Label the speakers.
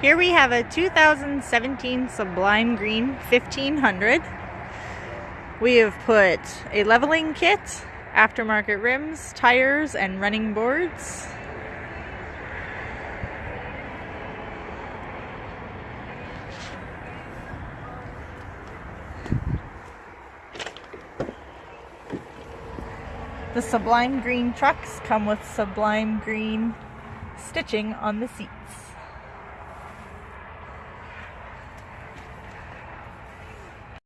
Speaker 1: Here we have a 2017 Sublime Green 1500. We have put a leveling kit, aftermarket rims, tires, and running boards. The Sublime Green trucks come with Sublime Green stitching on the seats.